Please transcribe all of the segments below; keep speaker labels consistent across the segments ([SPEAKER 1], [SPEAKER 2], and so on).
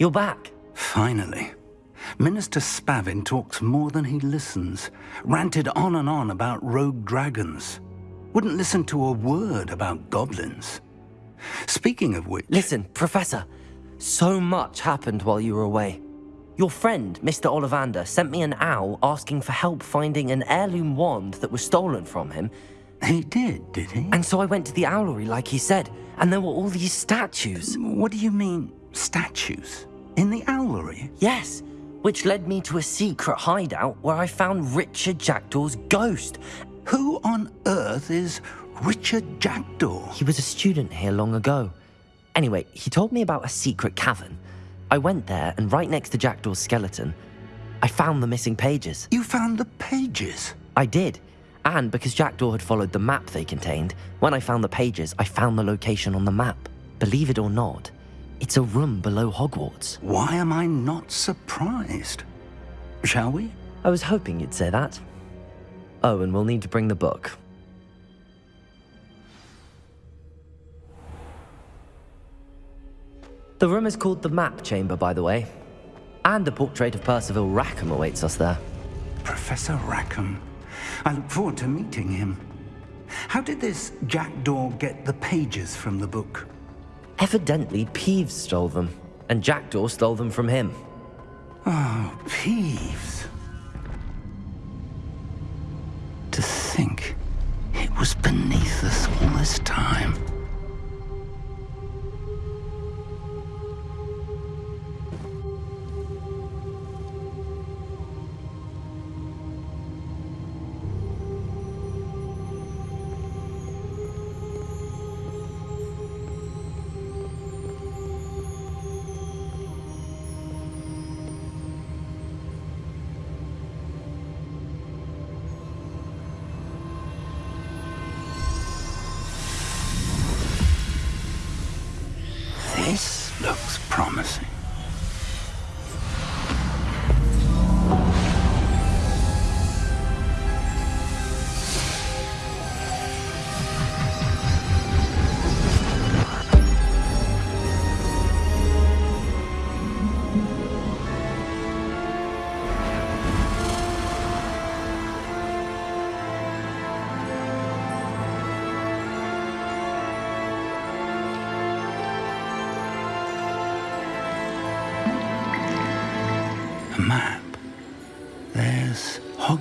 [SPEAKER 1] You're back.
[SPEAKER 2] Finally. Minister Spavin talks more than he listens. Ranted on and on about rogue dragons. Wouldn't listen to a word about goblins. Speaking of which...
[SPEAKER 1] Listen, Professor. So much happened while you were away. Your friend, Mr. Ollivander, sent me an owl asking for help finding an heirloom wand that was stolen from him.
[SPEAKER 2] He did, did he?
[SPEAKER 1] And so I went to the owlery like he said, and there were all these statues.
[SPEAKER 2] What do you mean, statues? In the owlery?
[SPEAKER 1] Yes, which led me to a secret hideout where I found Richard Jackdaw's ghost.
[SPEAKER 2] Who on earth is Richard Jackdaw?
[SPEAKER 1] He was a student here long ago. Anyway, he told me about a secret cavern. I went there, and right next to Jackdaw's skeleton, I found the missing pages.
[SPEAKER 2] You found the pages?
[SPEAKER 1] I did. And because Jackdaw had followed the map they contained, when I found the pages, I found the location on the map. Believe it or not, it's a room below Hogwarts.
[SPEAKER 2] Why am I not surprised? Shall we?
[SPEAKER 1] I was hoping you'd say that. Oh, and we'll need to bring the book. The room is called the Map Chamber, by the way. And a portrait of Percival Rackham awaits us there.
[SPEAKER 2] Professor Rackham. I look forward to meeting him. How did this Jackdaw get the pages from the book?
[SPEAKER 1] Evidently, Peeves stole them, and Jackdaw stole them from him.
[SPEAKER 2] Oh, Peeves. To think it was beneath us all this time.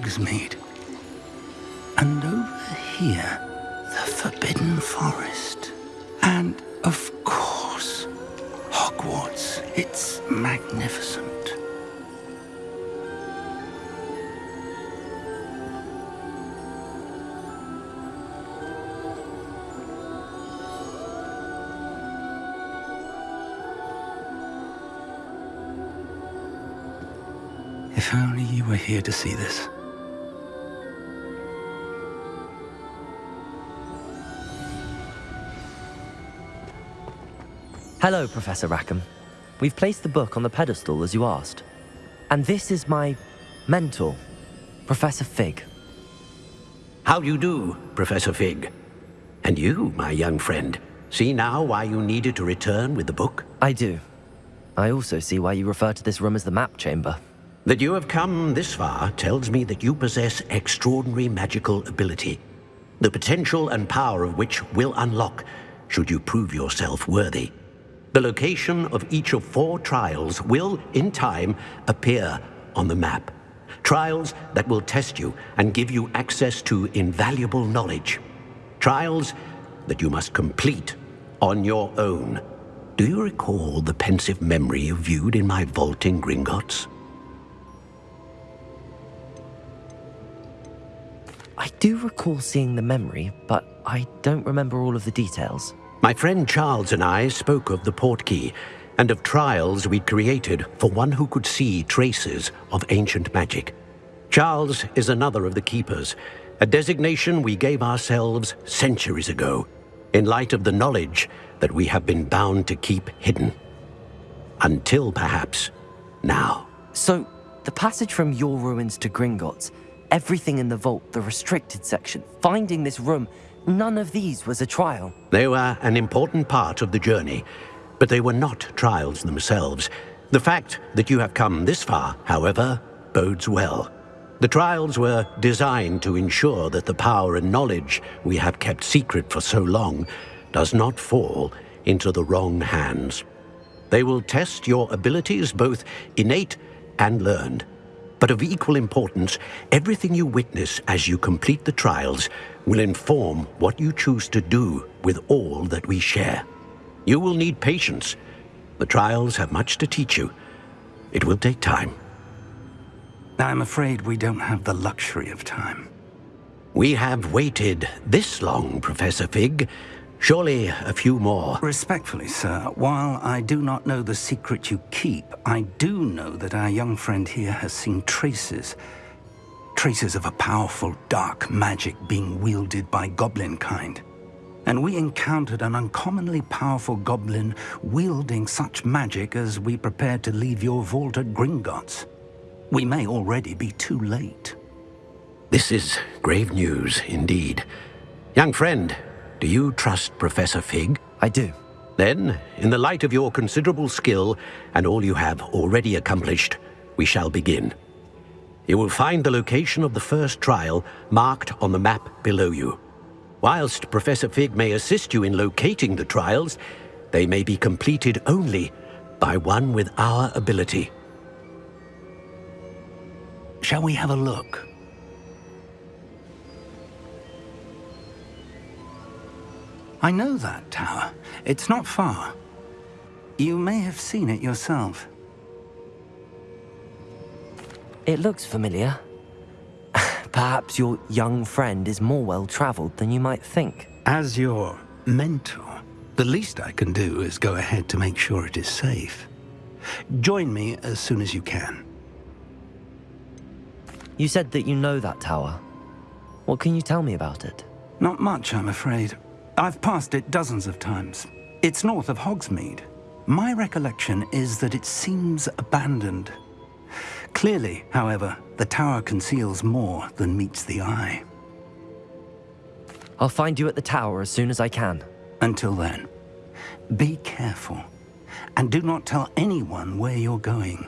[SPEAKER 2] Hogsmeade. And over here, the Forbidden Forest. And, of course, Hogwarts. It's magnificent. If only you were here to see this.
[SPEAKER 1] Hello, Professor Rackham. We've placed the book on the pedestal as you asked. And this is my mentor, Professor Fig.
[SPEAKER 3] How do you do, Professor Fig? And you, my young friend, see now why you needed to return with the book?
[SPEAKER 1] I do. I also see why you refer to this room as the map chamber.
[SPEAKER 3] That you have come this far tells me that you possess extraordinary magical ability, the potential and power of which will unlock should you prove yourself worthy. The location of each of four trials will, in time, appear on the map. Trials that will test you and give you access to invaluable knowledge. Trials that you must complete on your own. Do you recall the Pensieve memory you viewed in my vault in Gringotts?
[SPEAKER 1] I do recall seeing the memory, but I don't remember all of the details.
[SPEAKER 3] My friend Charles and I spoke of the portkey and of trials we'd created for one who could see traces of ancient magic. Charles is another of the keepers, a designation we gave ourselves centuries ago, in light of the knowledge that we have been bound to keep hidden. Until perhaps now.
[SPEAKER 1] So, the passage from your ruins to Gringotts, everything in the vault, the restricted section, finding this room, none of these was a trial.
[SPEAKER 3] They were an important part of the journey, but they were not trials themselves. The fact that you have come this far, however, bodes well. The trials were designed to ensure that the power and knowledge we have kept secret for so long does not fall into the wrong hands. They will test your abilities, both innate and learned. But of equal importance, everything you witness as you complete the trials will inform what you choose to do with all that we share. You will need patience. The trials have much to teach you. It will take time.
[SPEAKER 2] I'm afraid we don't have the luxury of time.
[SPEAKER 3] We have waited this long, Professor Fig. Surely a few more.
[SPEAKER 2] Respectfully, sir, while I do not know the secret you keep, I do know that our young friend here has seen traces. Traces of a powerful dark magic being wielded by goblin kind. And we encountered an uncommonly powerful goblin wielding such magic as we prepared to leave your vault at Gringotts. We may already be too late.
[SPEAKER 3] This is grave news indeed. Young friend, do you trust Professor Fig?
[SPEAKER 1] I do.
[SPEAKER 3] Then, in the light of your considerable skill and all you have already accomplished, we shall begin. You will find the location of the first trial marked on the map below you. Whilst Professor Fig may assist you in locating the trials, they may be completed only by one with our ability.
[SPEAKER 2] Shall we have a look? I know that tower. It's not far. You may have seen it yourself.
[SPEAKER 1] It looks familiar. Perhaps your young friend is more well-traveled than you might think.
[SPEAKER 2] As your mentor, the least I can do is go ahead to make sure it is safe. Join me as soon as you can.
[SPEAKER 1] You said that you know that tower. What can you tell me about it?
[SPEAKER 2] Not much, I'm afraid. I've passed it dozens of times. It's north of Hogsmeade. My recollection is that it seems abandoned. Clearly, however, the tower conceals more than meets the eye.
[SPEAKER 1] I'll find you at the tower as soon as I can.
[SPEAKER 2] Until then, be careful, and do not tell anyone where you're going.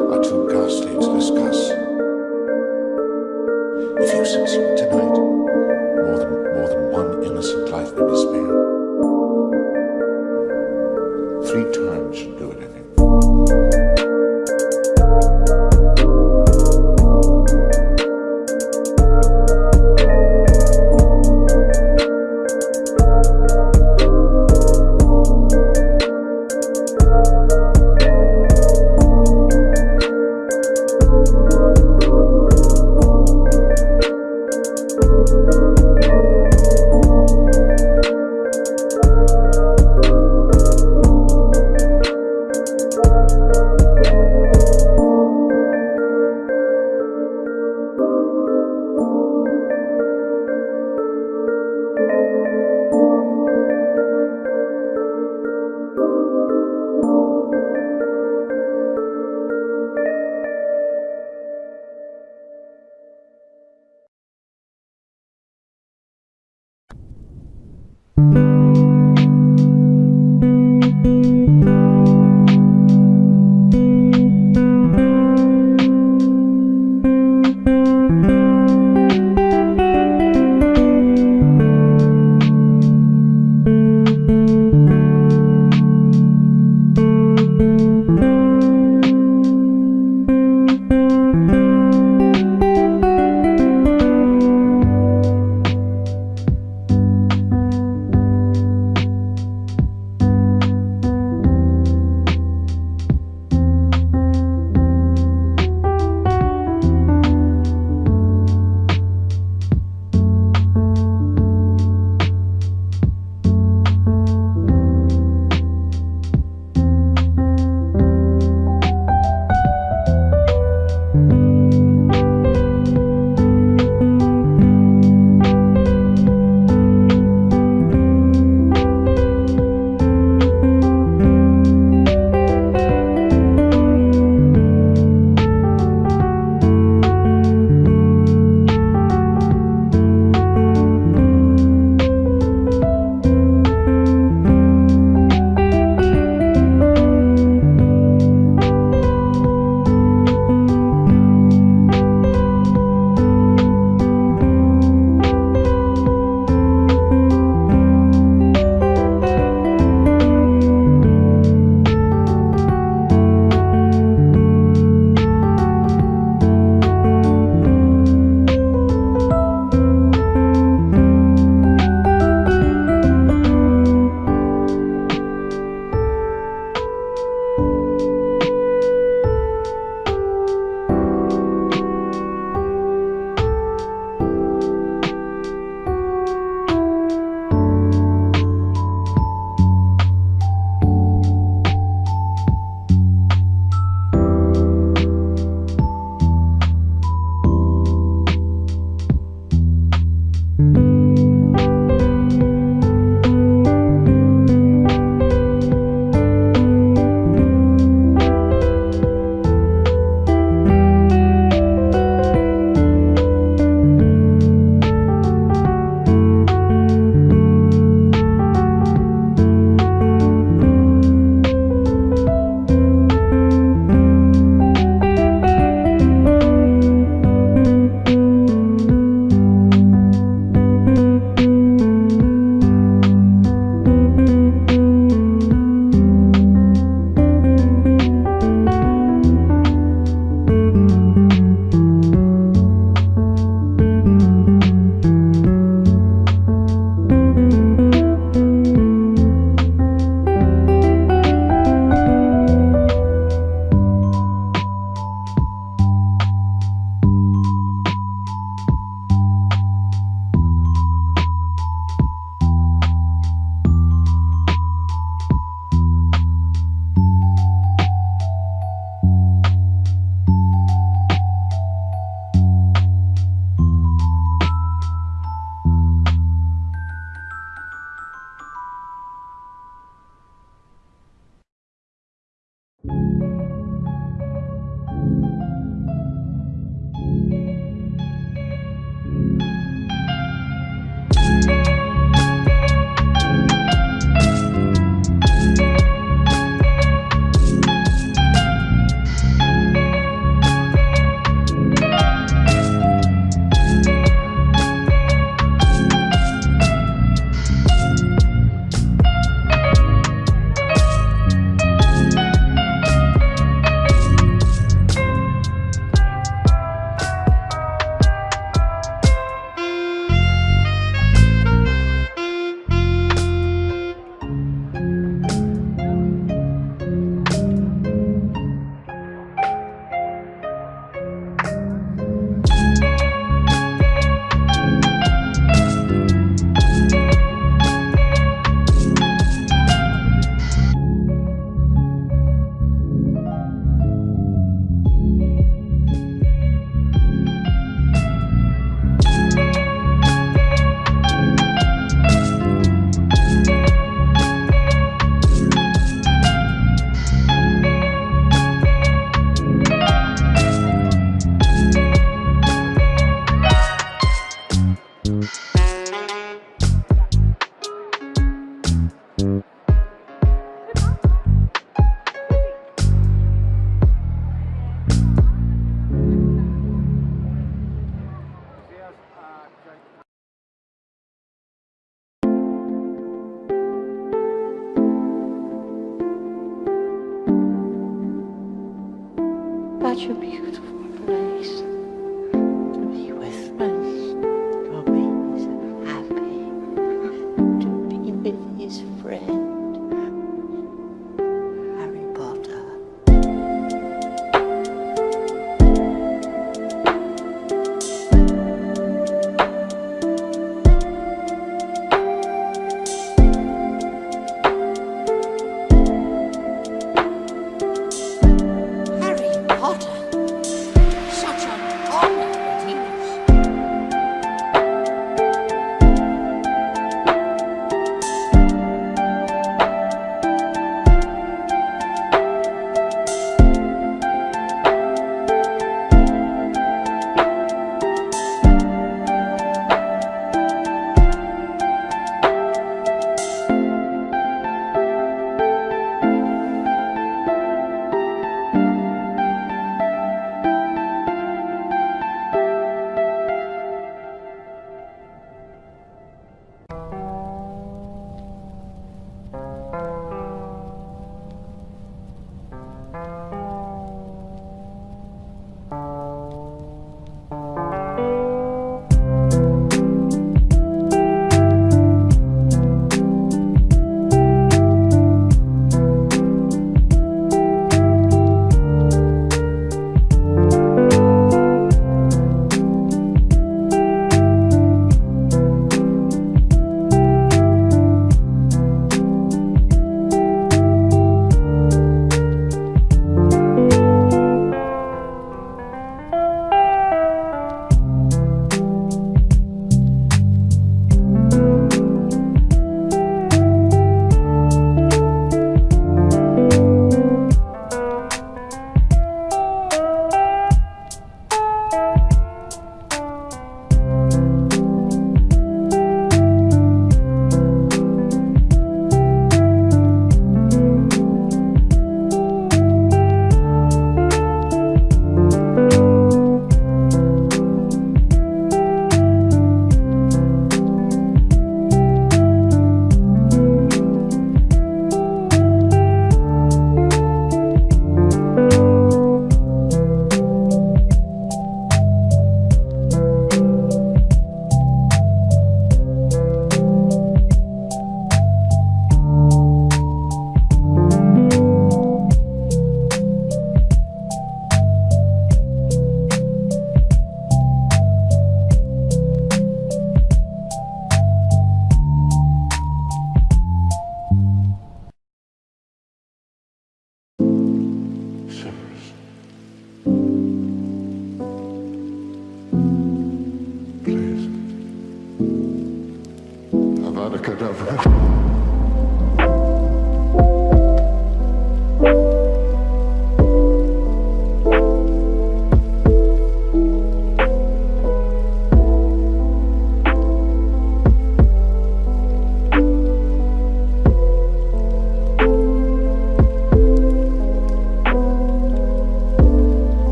[SPEAKER 4] Are too ghastly to discuss. Such a beautiful place